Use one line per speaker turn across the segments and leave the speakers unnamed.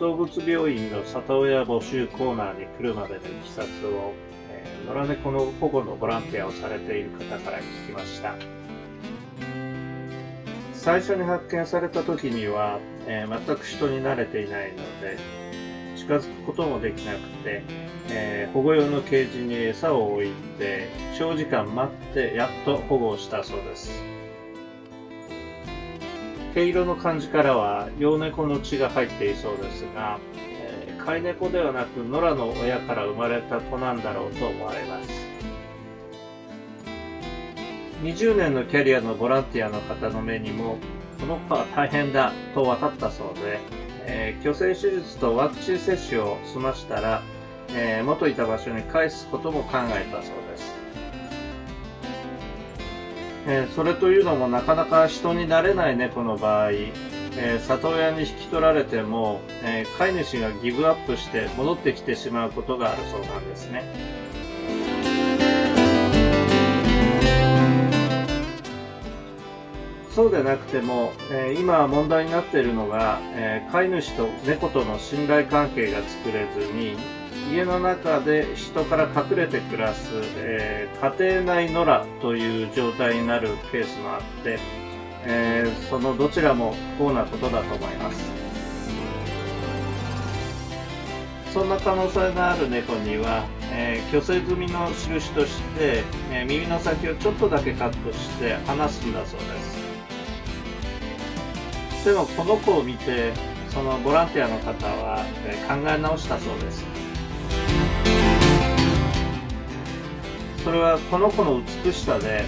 動物病院の里親募集コーナーに来るまでのいきさつを、えー野良猫の保護のボランティアをされている方から聞きました。最初に発見された時には、えー全く人に慣れていないので近づくこともできなくて、えー保護用のケージに餌を置いて長時間待ってやっと保護をしたそうです。毛色の感じからは幼猫の血が入っていそうですが、えー飼い猫ではなく野良の親から生まれた子なんだろうと思われます。20年のキャリアのボランティアの方の目にもこの子は大変だと分かったそうで、えー去勢手術とワクチン接種を済ましたら、えー元いた場所に返すことも考えたそうです。えーそれというのもなかなか人になれない猫の場合、えー里親に引き取られても、えー飼い主がギブアップして戻ってきてしまうことがあるそうなんですね。そうでなくても、え今問題になっているのが、え飼い主と猫との信頼関係が作れずに、家の中で人から隠れて暮らす、えー家庭内野良という状態になるケースもあって、えーそのどちらも不幸なことだと思います。そんな可能性がある猫には、えー、虚勢済みの印として、え耳の先をちょっとだけカットして離すんだそうです。でもこの子を見て、そのボランティアの方は、え考え直したそうです。それはこの子の美しさで、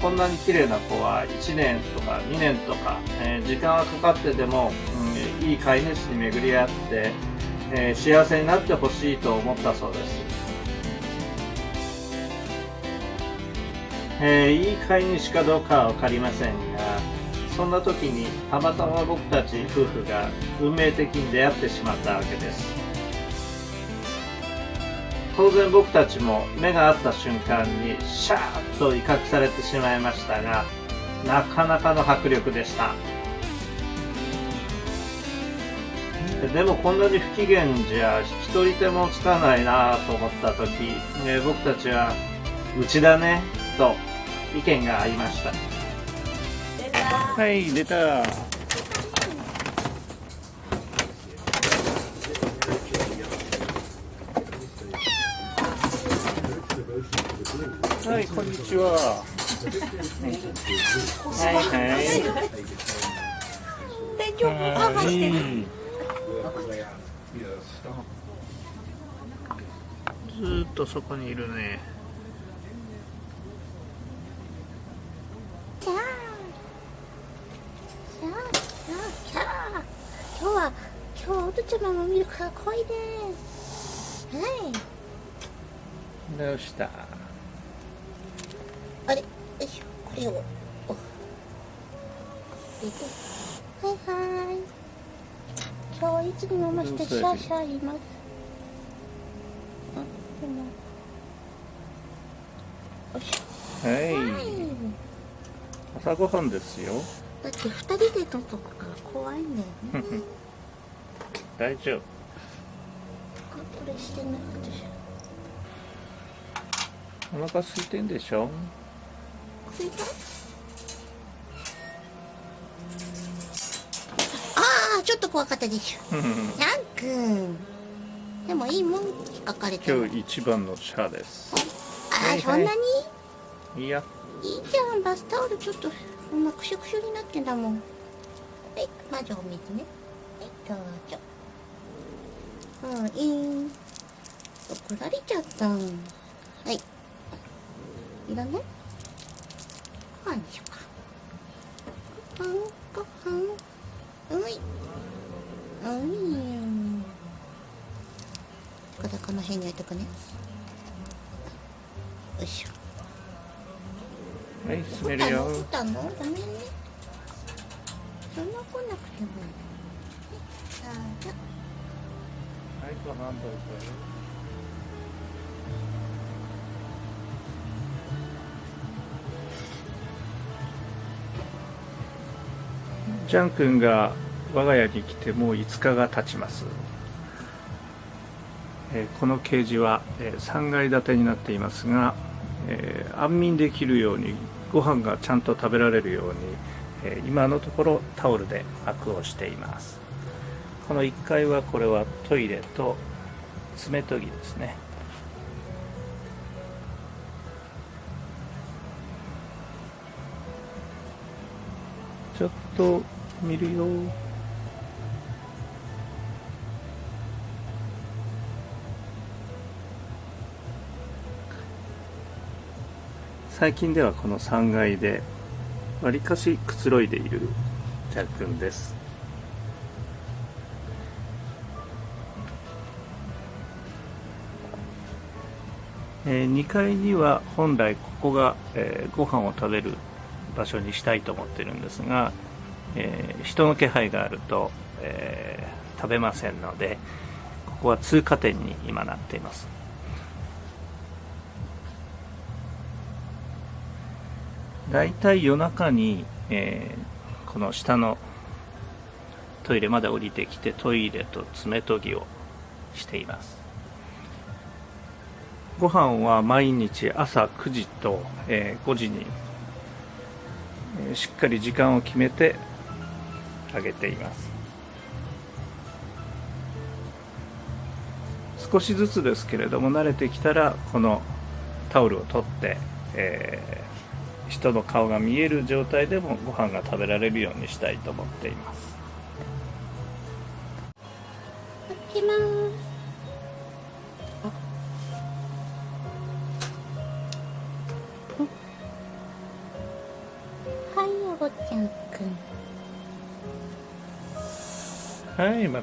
こんなに綺麗な子は1年とか2年とか、えー時間はかかってでも、うんいい飼い主に巡り合って、えー幸せになってほしいと思ったそうです。えーいい飼い主かどうかはわかりませんが、そんな時にたまたま僕たち夫婦が運命的に出会ってしまったわけです。当然僕たちも目が合った瞬間にシャーッと威嚇されてしまいましたが、なかなかの迫力でした。でもこんなに不機嫌じゃ引き取り手もつかないなと思った時、えー僕たちは、うちだね、と意見が合いました。はい、出た。はい、こんにちは。はいはい。
大丈夫パパしてる
ずーっとそこにいるね。
キャーキャーキャーキャー今日は今日はおとちゃまも見るから怖いですはい
どうした？
あれ？よいしょ。これを。お。入れて。はいはい。今日はいつにも増してシャーシャー言います。よいしょ。
はい。
はい。
朝ごはんですよ。
だって二人で撮っとくから怖いんだよね。
大丈夫。
あこれしてない。私。
お腹空いてんでしょ？
これだああちょっと怖かったでしょヤンくんでもいいもん書かれてる
今日一番のシャアです。
ああ、
はいはい。
そんなに？
いや、
いいじゃん。バスタオルちょっとこんなくしゅくしゅになってんだもん。はい魔女お水ね。はいどうぞ。うんいい。怒られちゃった。はい。いらない？ご飯にしようかご飯ご飯ういういこれこの辺に置いとくねよいしょ
はい、閉めるよ。
来たの？ごめんねそんな来なくてもいい
はい、ご飯どうぞ。ちゃんくんが我が家に来てもう5日が経ちます、えーこのケージは、えー3階建てになっていますが、えー安眠できるようにご飯がちゃんと食べられるように、え今のところタオルで膜をしています。この1階はこれはトイレと爪研ぎですね。ちょっと見るよ。最近ではこの3階でわりかしくつろいでいるジャックンです。えー2階には本来ここが、えーご飯を食べる場所にしたいと思ってるんですが、えー人の気配があると、えー食べませんのでここは通過点に今なっています。だいたい夜中に、えーこの下のトイレまで降りてきてトイレと爪研ぎをしています。ご飯は毎日朝9時と、えー5時に、えーしっかり時間を決めてあげています。少しずつですけれども慣れてきたらこのタオルを取って、えー人の顔が見える状態でもご飯が食べられるようにしたいと思っています。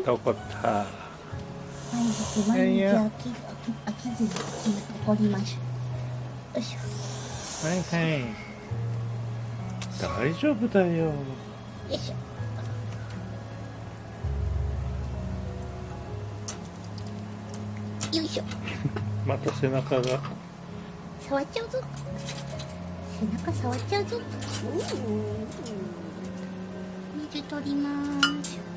はい
また怒った。
毎日毎日飽き飽き飽きずに怒りましょよいしょ。
はいはい。大丈夫だよ。
よいしょ。よいしょ。
また背中が。
触っちゃうぞ。背中触っちゃうぞ。水取ります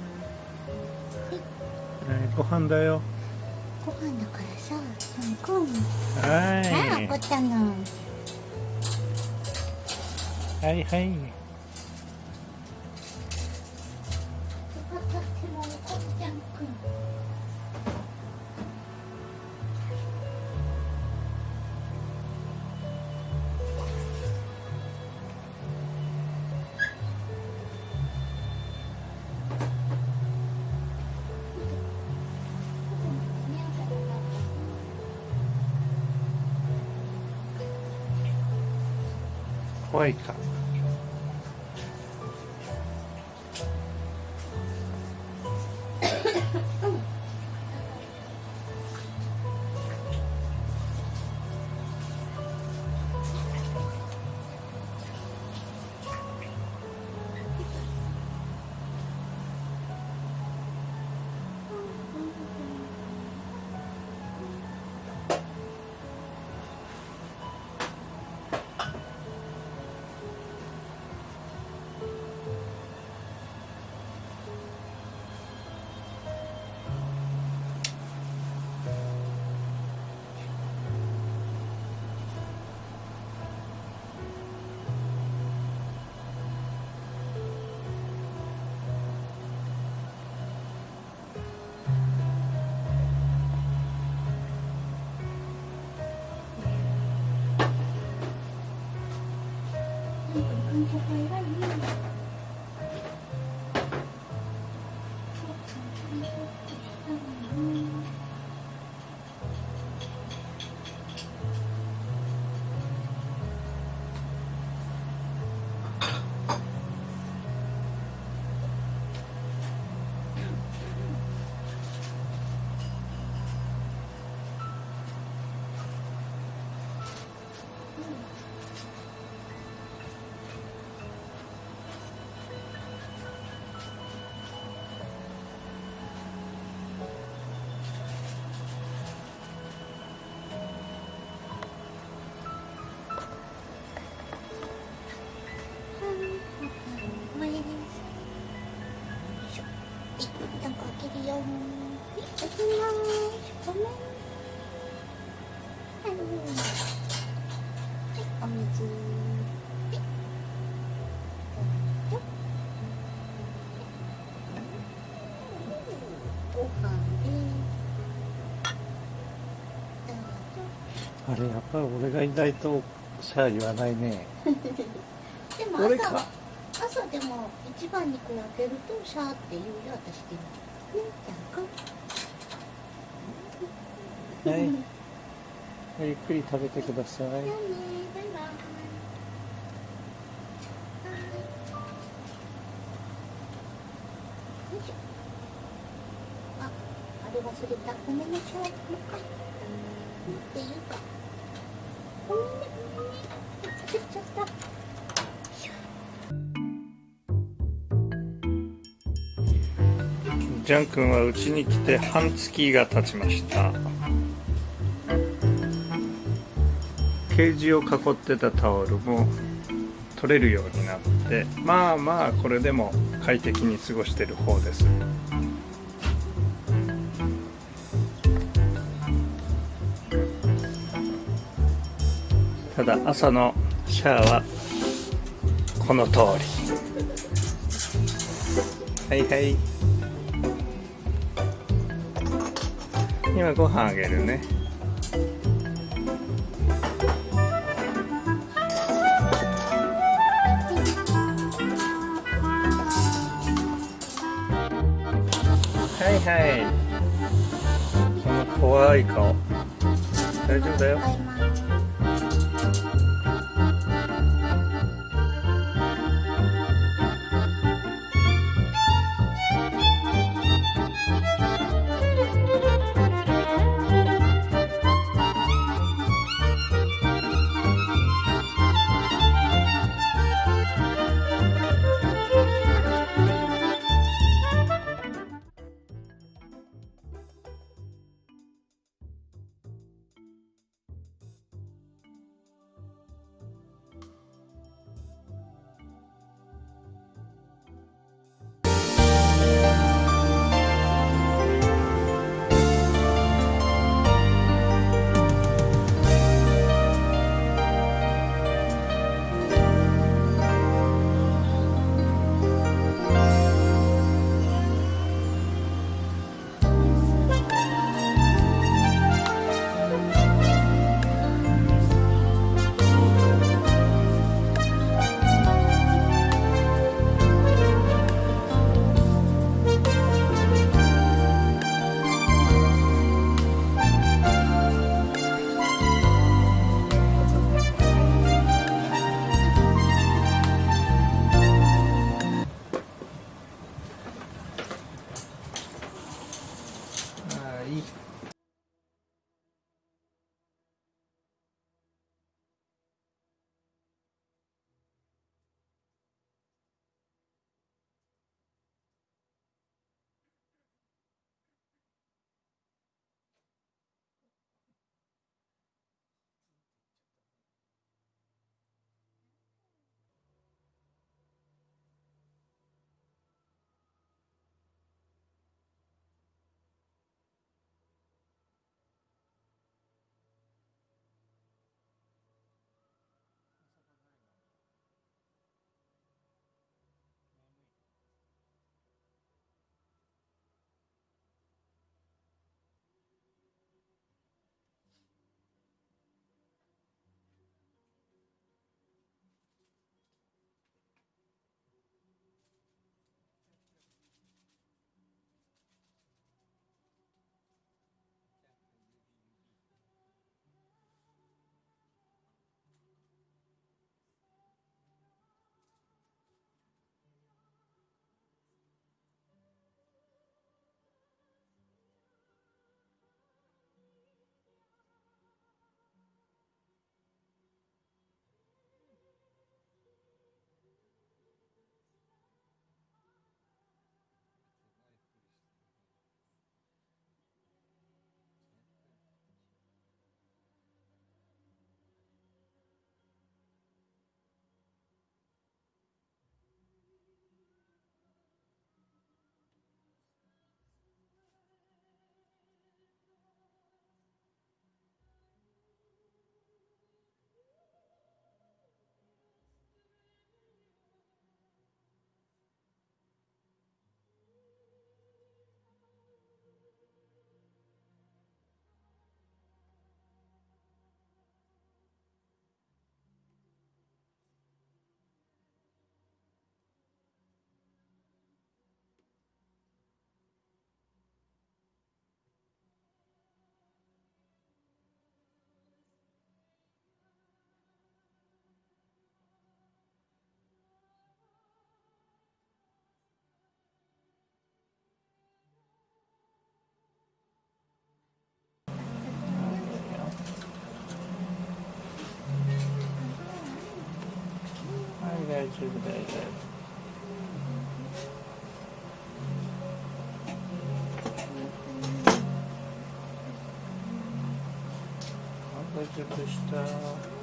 はいご飯だよ。
ご飯だからさうんうん
は
ああ怒ったの。
いはいはい怖いあれやっぱり俺がいないとシャア言わないね。
でも朝朝でも一番にこう開けるとシャーって言うよ私でもねじゃあか。
はい。ゆっくり食べてくださいジャン君はうちに来て半月が経ちました。ケージを囲ってたタオルも取れるようになってまあまあこれでも快適に過ごしてる方です。た朝のシャアはこの通り。はいはい。今ご飯あげるね。はいはい。この怖い顔。大丈夫だよ。大丈夫大丈夫大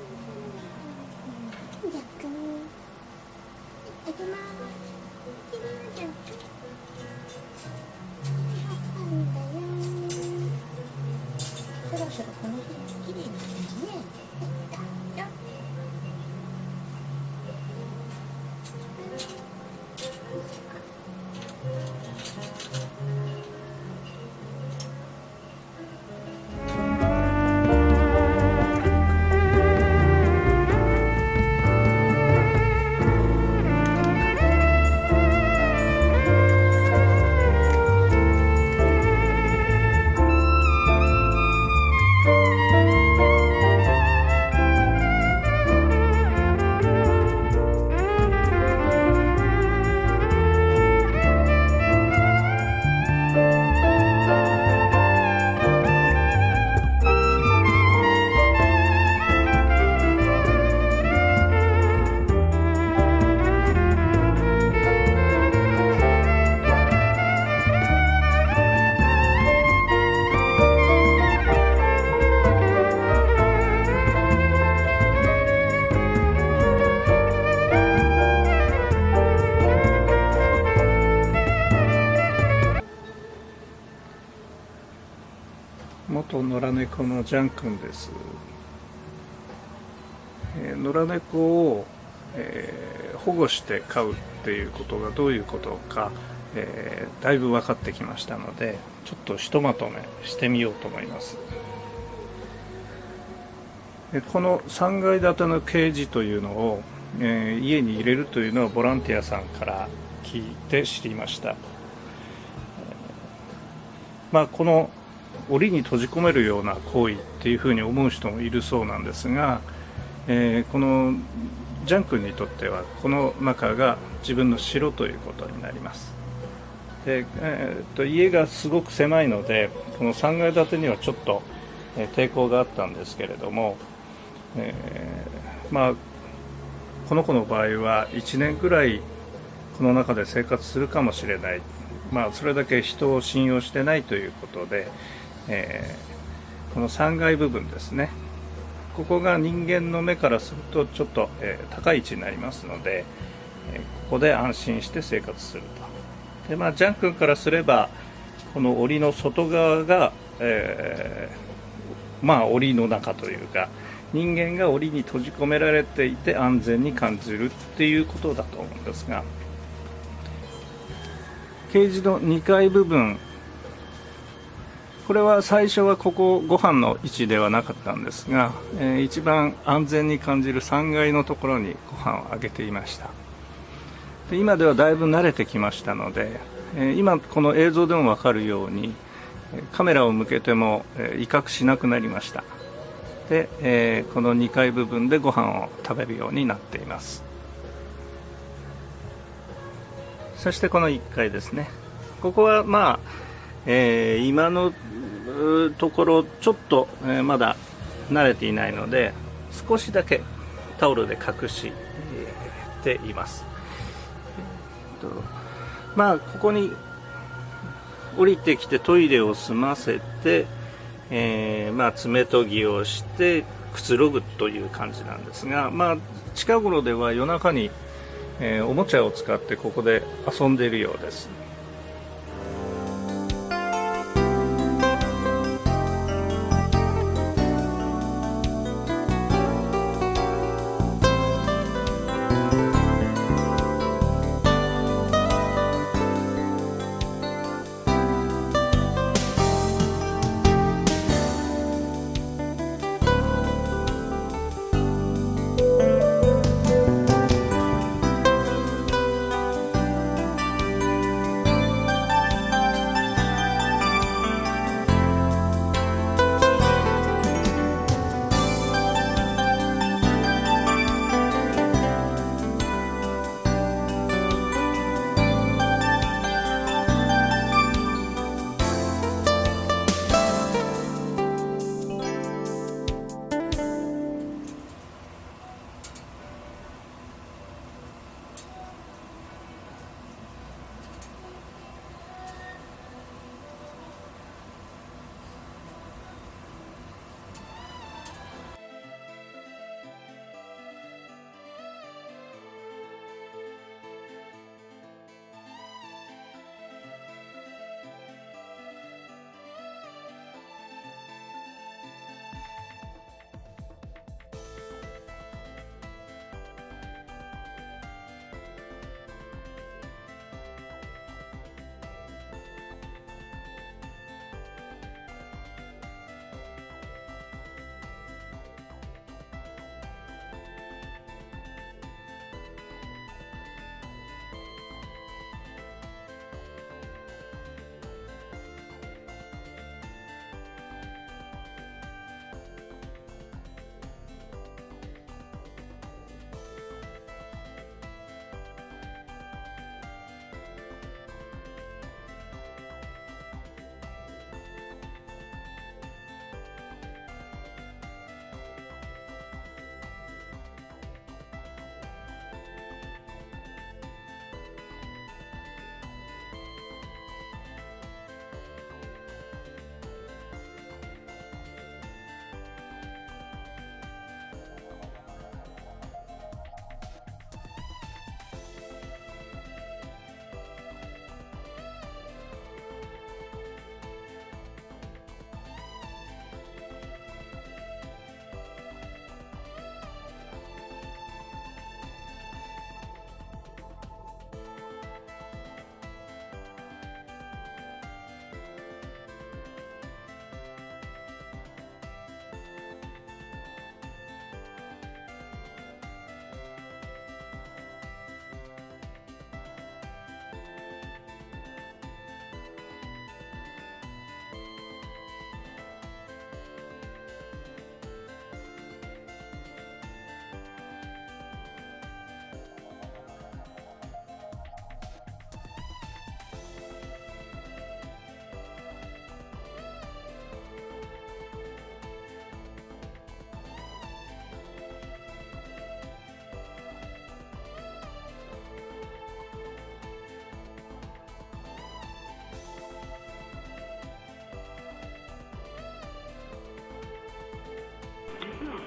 の
ジャン君です、えー野良猫を、えー保護して飼うっていうことがどういうことか、えーだいぶ分かってきましたのでちょっとひとまとめしてみようと思います。この3階建てのケージというのを、えー家に入れるというのはボランティアさんから聞いて知りました。まあ、この檻に閉じ込めるような行為っていうふうに思う人もいるそうなんですが、えーこのジャン君にとってはこの中が自分の城ということになります。で、えーっと家がすごく狭いのでこの3階建てにはちょっと、え抵抗があったんですけれども、えーまあこの子の場合は1年くらいこの中で生活するかもしれない、まあ、それだけ人を信用してないということで、えーこの3階部分ですね。ここが人間の目からするとちょっと、えー高い位置になりますので、えーここで安心して生活すると。で、まあ、ジャン君からすればこの檻の外側が、えーまあ檻の中というか人間が檻に閉じ込められていて安全に感じるっていうことだと思うんですがケージの2階部分これは最初はここご飯の位置ではなかったんですが、えー一番安全に感じる3階のところにご飯をあげていました。で今ではだいぶ慣れてきましたので、えー今この映像でも分かるようにカメラを向けても、えー威嚇しなくなりました。で、えーこの2階部分でご飯を食べるようになっています。そしてこの1階ですね。ここはまあ、えー今のところちょっと、えまだ慣れていないので少しだけタオルで隠しています、えっとまあここに降りてきてトイレを済ませて、えーまあ、爪研ぎをしてくつろぐという感じなんですが、まあ、近頃では夜中に、えーおもちゃを使ってここで遊んでいるようです。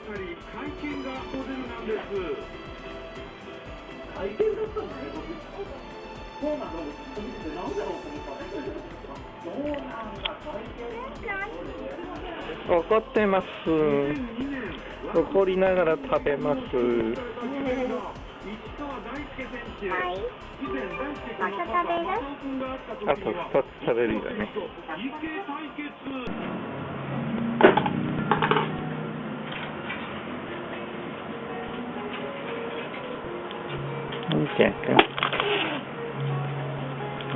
かり会見がモデルなんです
会見だったのね、僕。そうなんだろうと思ったそうなんだ、会見。
怒ってます。
2002年
怒りながら食べます。
あ
と
には
2つ食べるよね。よ。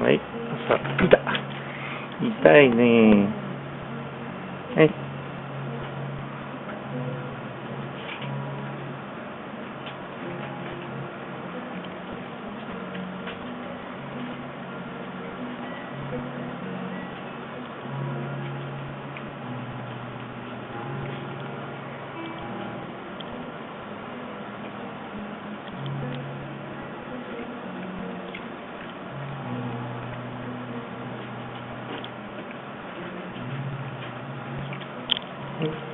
はい。さ、痛痛いね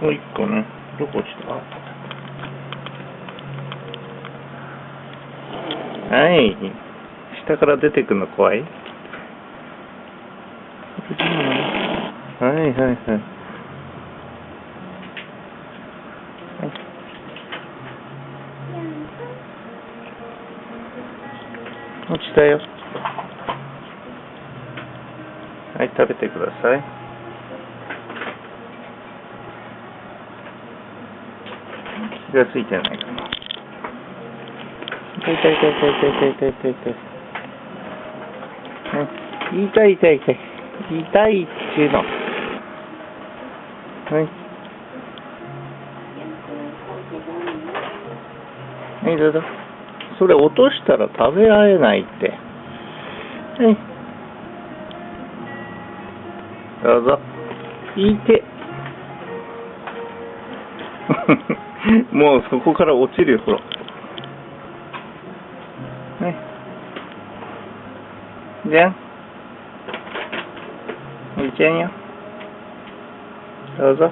もう一個ね。どこ落ちた？はい。下から出てくの怖いはいはいはい。落ちたよ。はい、食べてください。がついてないかな。痛い痛い痛い痛い痛い痛い痛い。うん、痛い痛い痛い。痛いっていうの。はい。はい、どうぞ。それ落としたら食べられないって。はい。どうぞ。いて。もうそこから落ちるよ、ほら。ね。じゃん。いけんよ。どうぞ。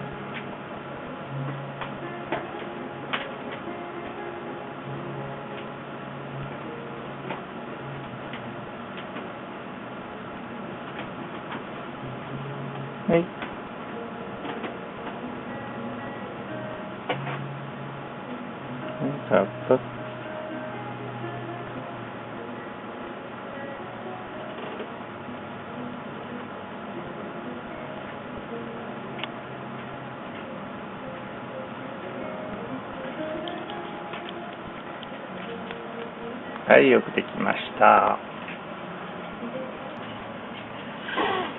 い、よくできました。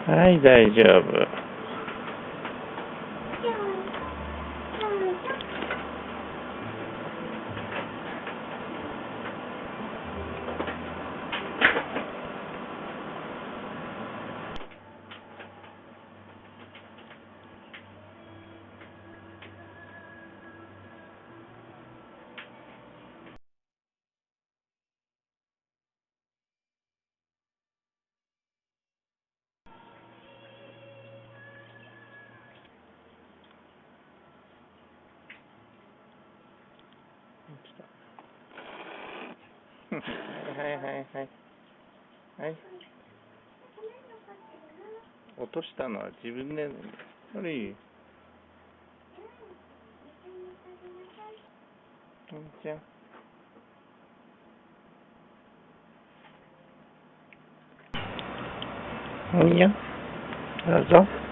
はい、大丈夫。はいはいはいはい。はい。落としたのは自分で、悪い。うんじゃあ。いいよ。どうぞ。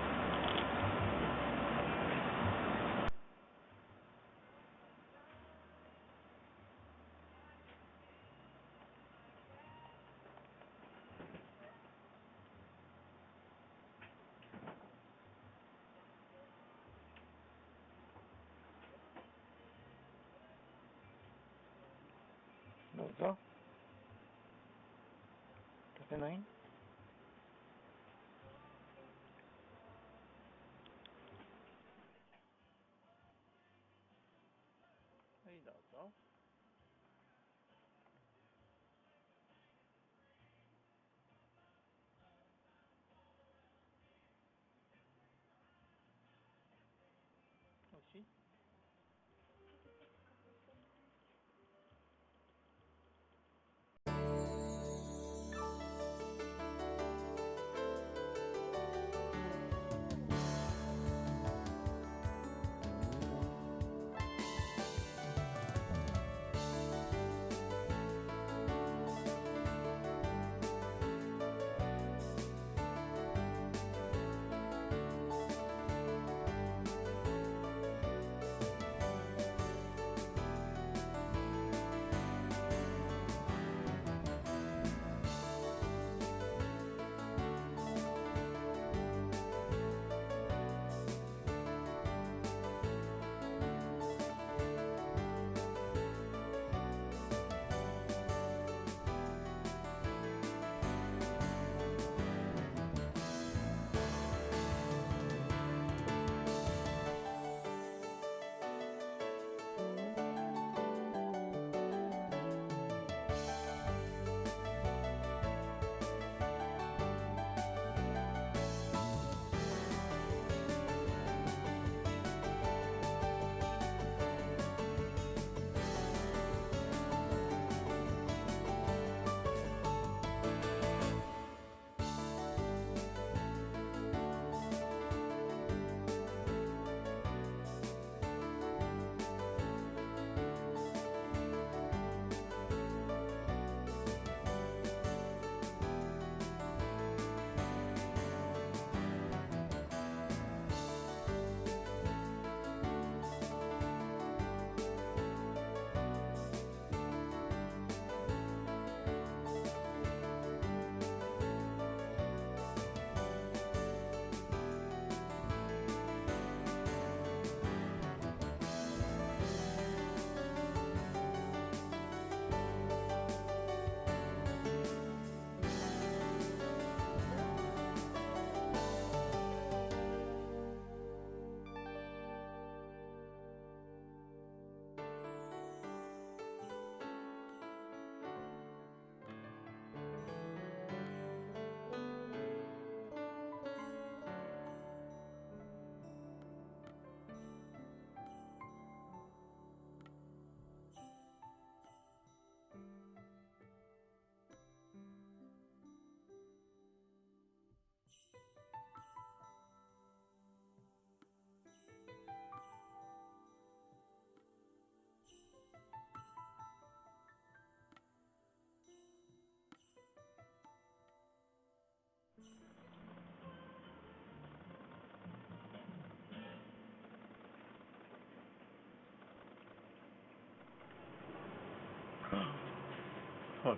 そう。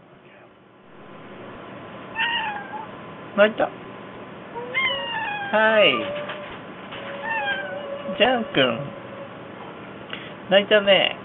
泣いた？はい。ジャン君。泣いたね。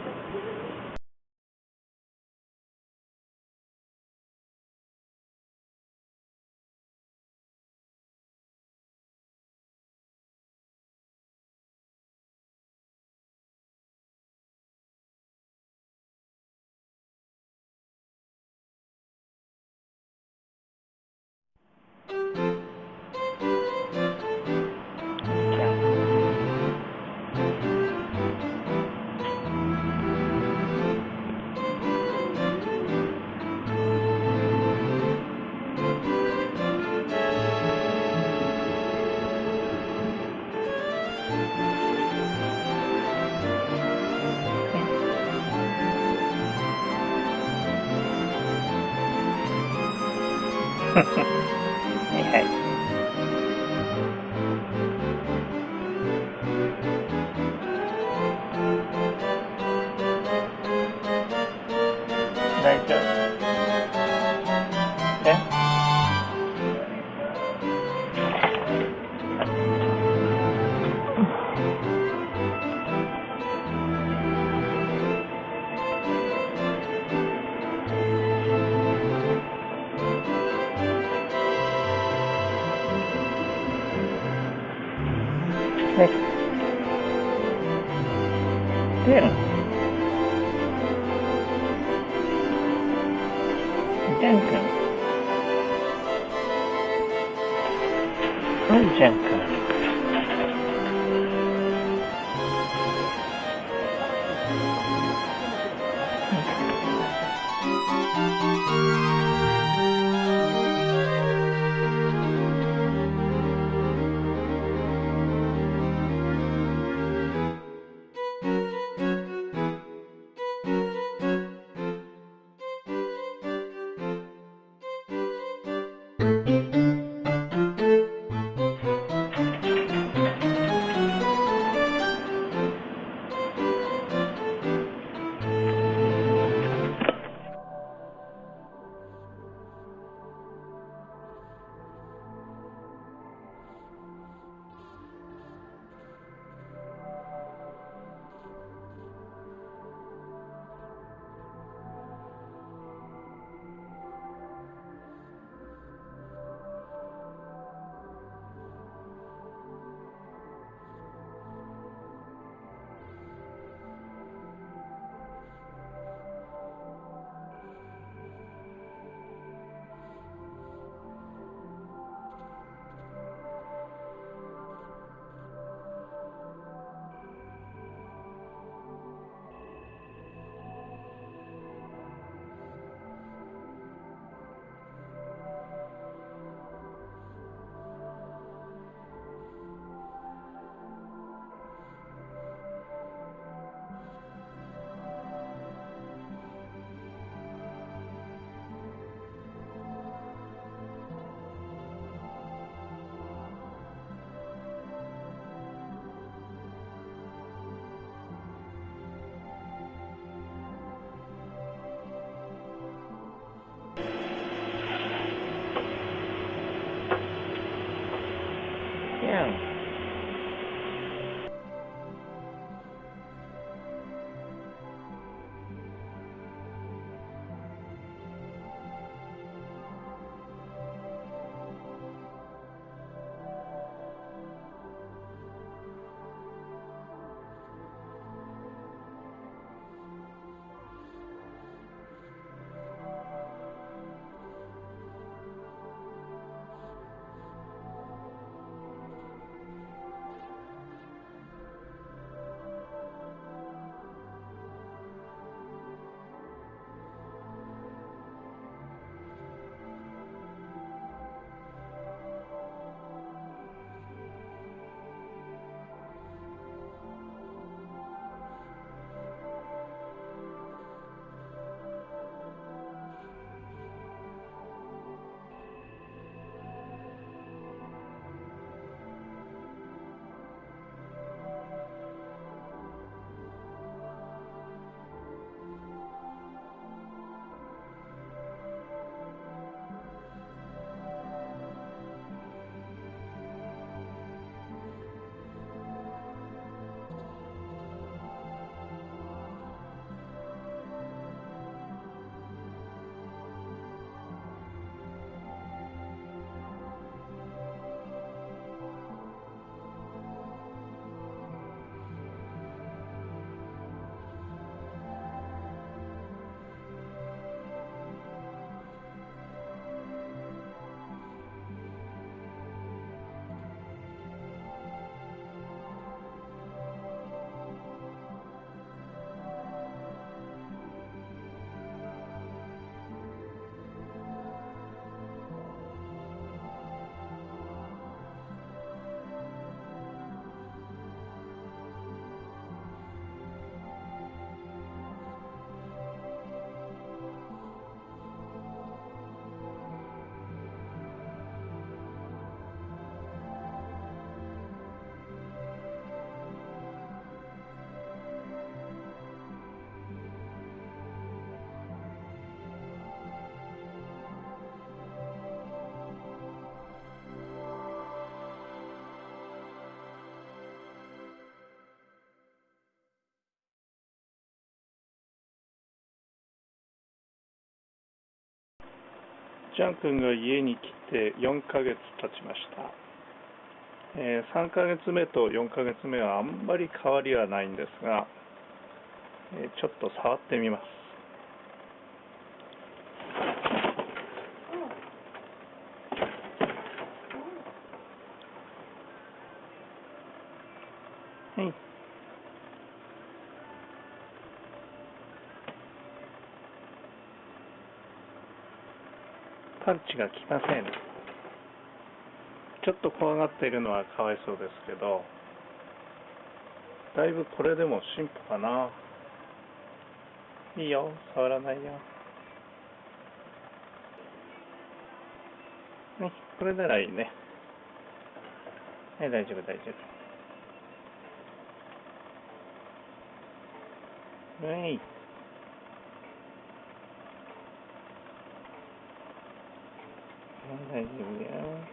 ジャン君が家に来て4ヶ月経ちました。えー3ヶ月目と4ヶ月目はあんまり変わりはないんですが、えーちょっと触ってみます。はい。パンチがきません。ちょっと怖がっているのはかわいそうですけど、だいぶこれでも進歩かな。いいよ、触らないよ。ね、これならいいね。はい、大丈夫、大丈夫。はい。大丈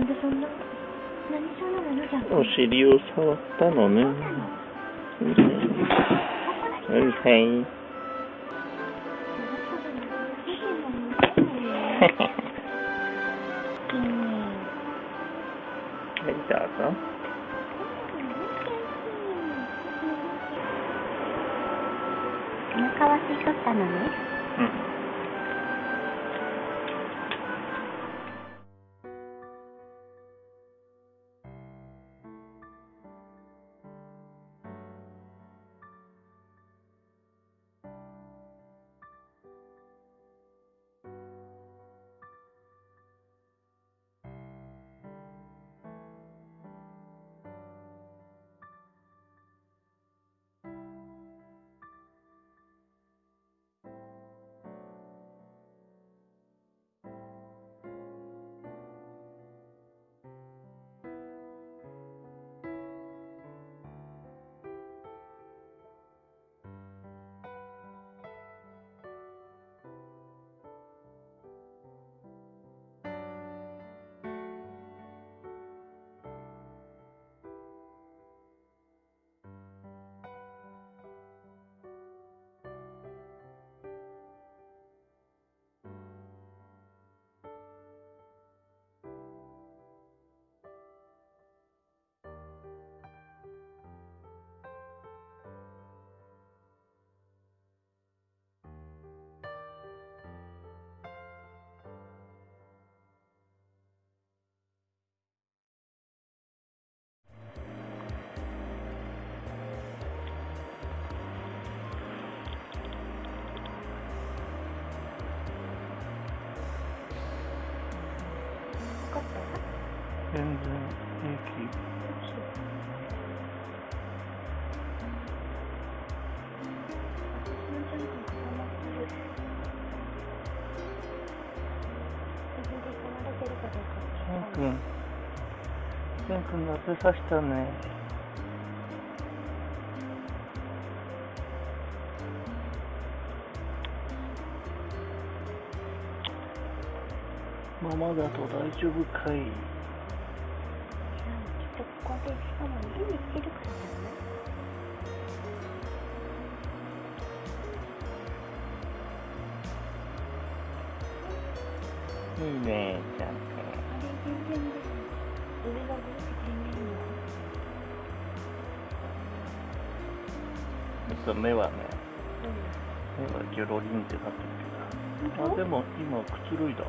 なんでそんな、何なのじゃん。
お尻を触ったのね。い。はい、どうぞ。
お腹は吸い取ったのね。
うん。しんくん、夏さしたね。ママだと大丈夫かい。
ちょっとここで、しかも家に来てるからい
いね、と目はね、目はギョロリンってなってるけど。あ、でも今くつろいだ？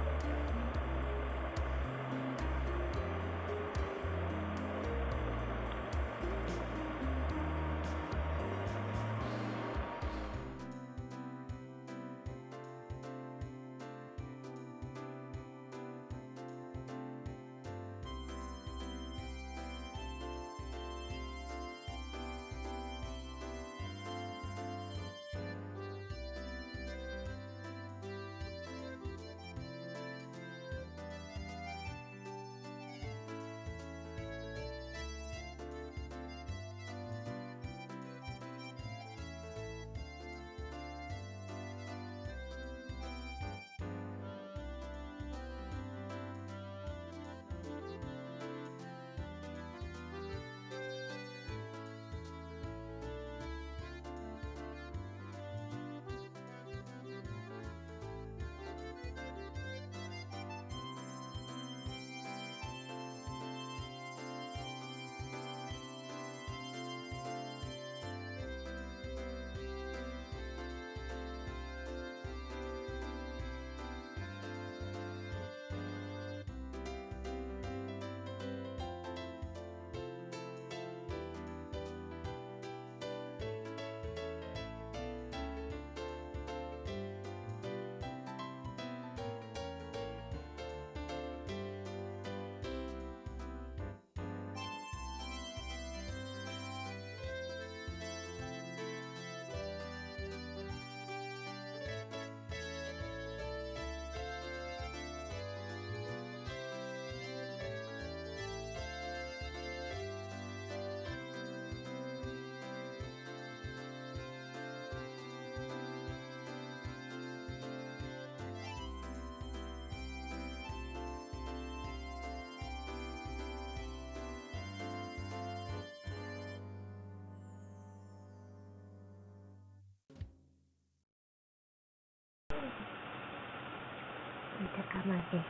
高松市に。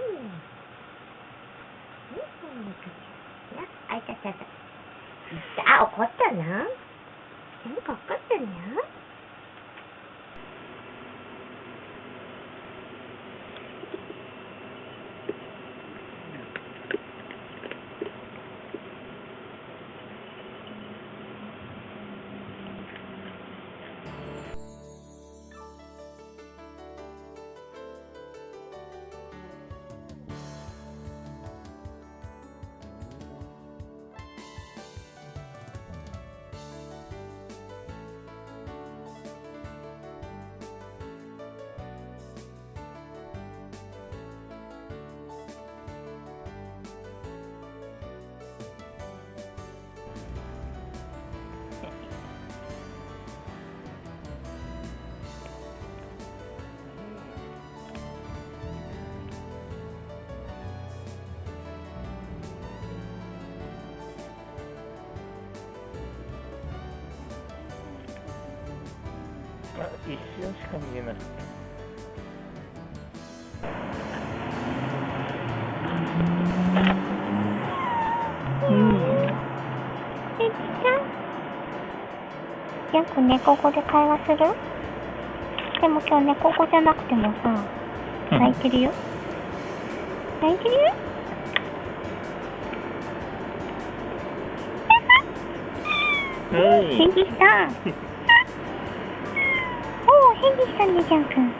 うん。そん。な感じ。な、あ。怒ったな。なん。か怒ったな。たよく猫語で会話する？でも今日猫語じゃなくてもさ、泣いてるよ。泣いてるよ？
うん。
ヘビさん。おお、ヘビさんね、ジャン君。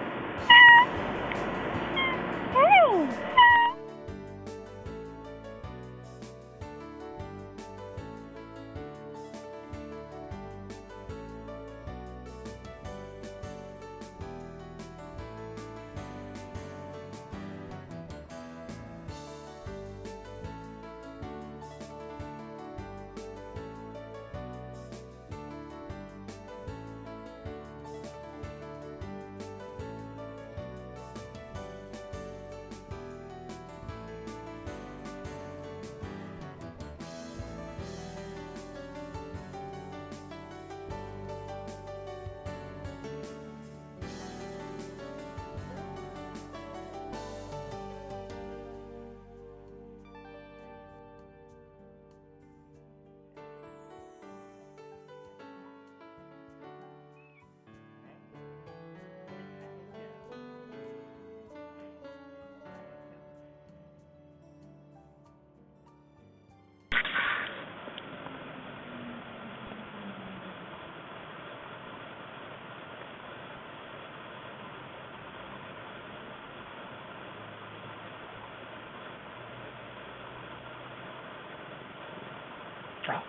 あ、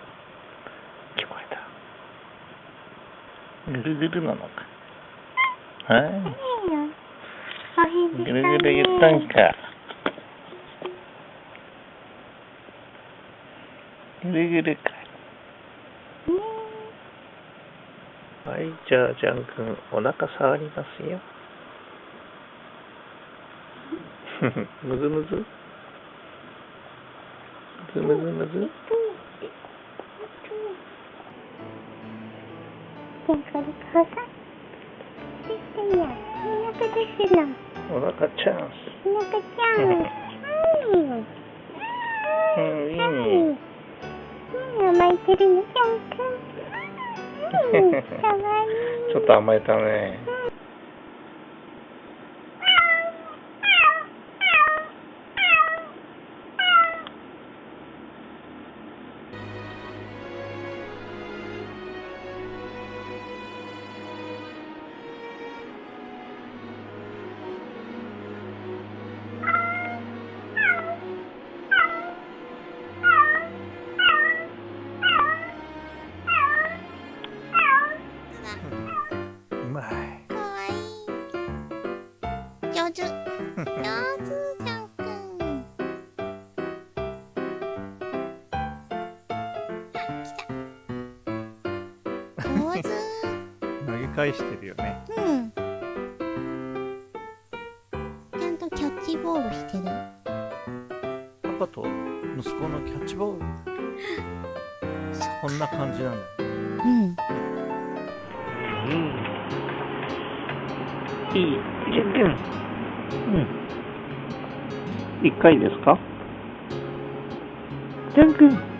聞こえた。ぐるぐるなのか。はい。ぐるぐる言ったんか。ぐるぐるか。
ね
はい、じゃあ、ジャン君、お腹触りますよ。むずむず？むずむずむず
甘え
たね。
返してるよね。
うん。ちゃんとキャッチボールしてる。
パパと息子のキャッチボール？こんな感じなんだよ。
うん。
うん。いい、ジャン君。うん。一回ですか？ジャン君。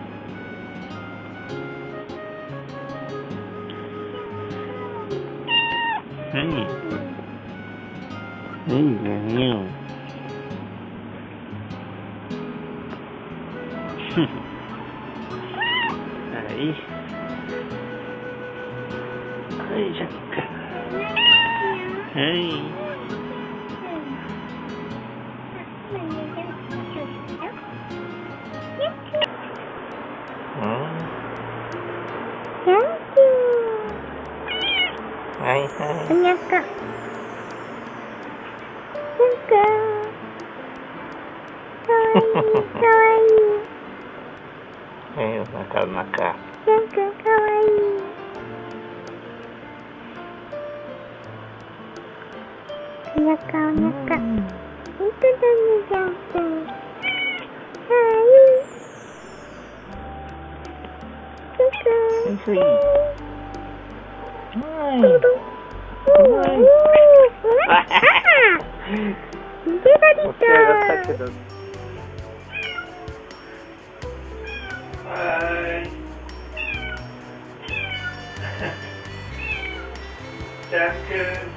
はい。ジャック、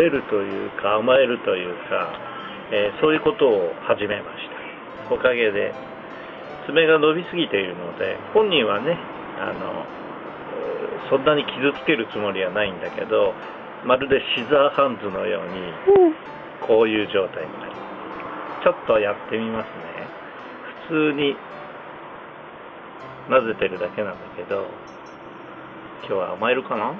れ
るというか甘えるというか、えーそういうことを始めました。おかげで爪が伸びすぎているので本人はねあのえーそんなに傷つけるつもりはないんだけどまるでシザーハンズのように
うん。
こういう状態になりますちょっとやってみますね。普通に混ぜてるだけなんだけど今日は甘えるかな？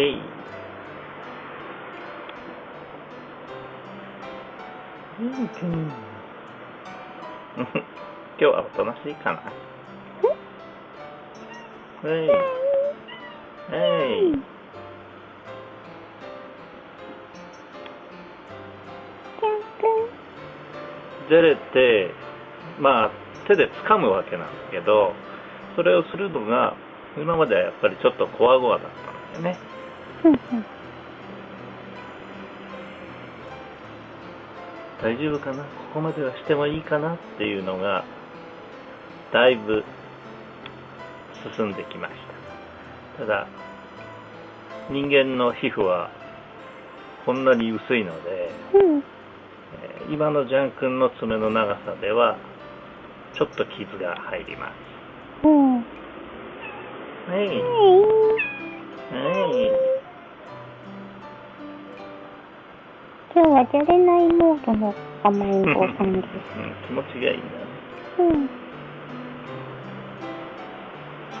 えい今日はおとなしいかな？はいはい。じゃれて、まあ、手で掴むわけなんだけど、それをするのが、今まではやっぱりちょっとこわごわだったんだよね。大丈夫かな？ここまではしてもいいかな？っていうのが、だいぶ進んできました。ただ、人間の皮膚はこんなに薄いので、
うん。
えー今のジャン君の爪の長さでは、ちょっと傷が入ります。
うん。
はい。
はい。今日はじゃれないモードの甘えん坊さんです。
うん、気持ちがいいんだね。
うん。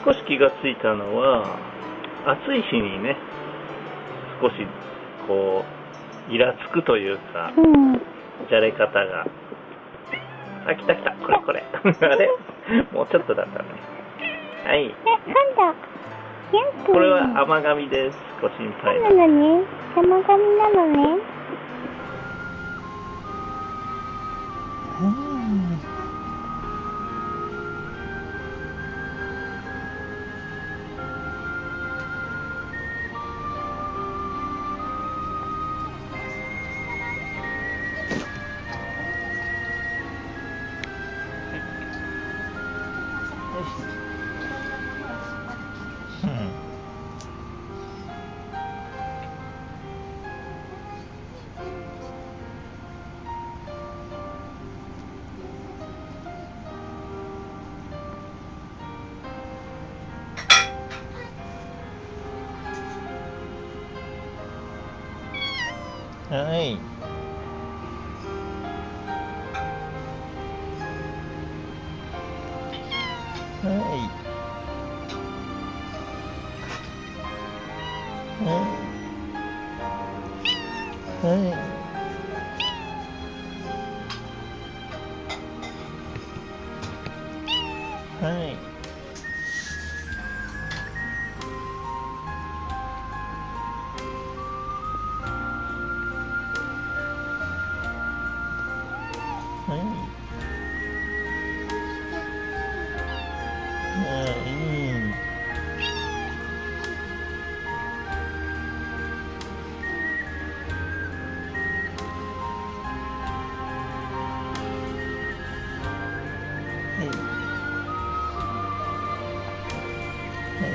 少し気がついたのは、暑い日にね、少し、こう、イラつくというか、
うん。
じゃれ方が。あ、来た来た、これこれ。あれ？もうちょっとだったね。はい。
え、なんだ？
これは甘噛みです。ご心配
そう
な
なのね。山髪なのね。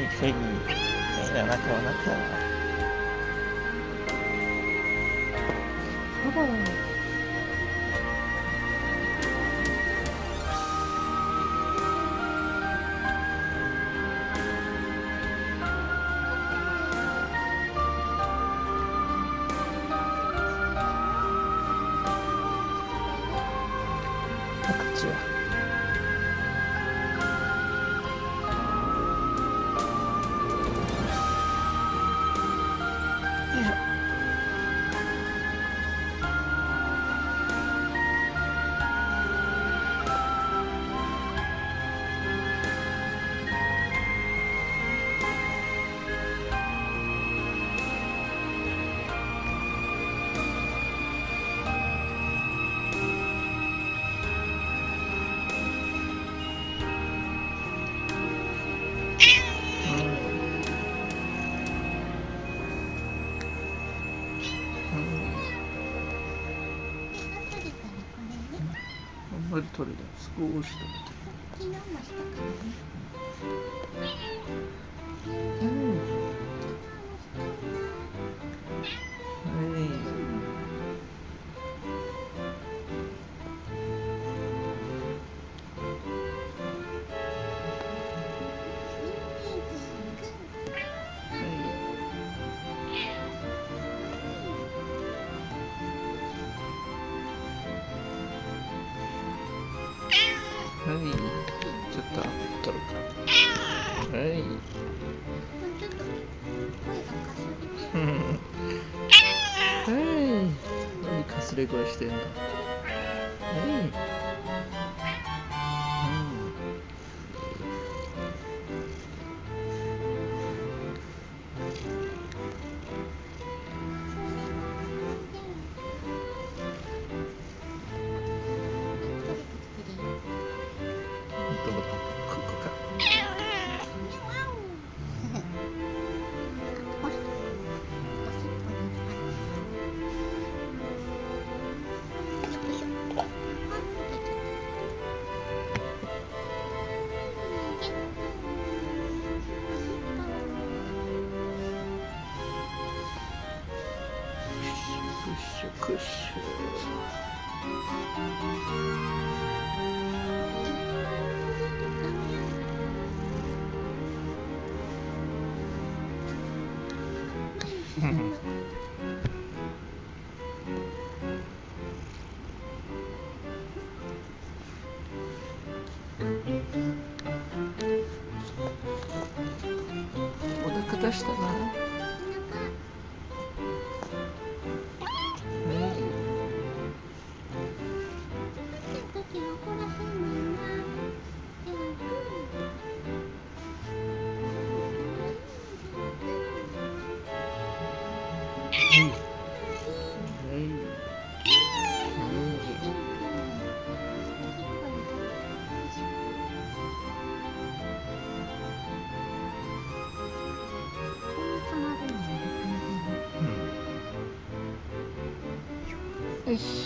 に急ぎ、変な仲はなくなな。そうだな。取れた少し取れ。
それぐら
いしてんだ。
Ich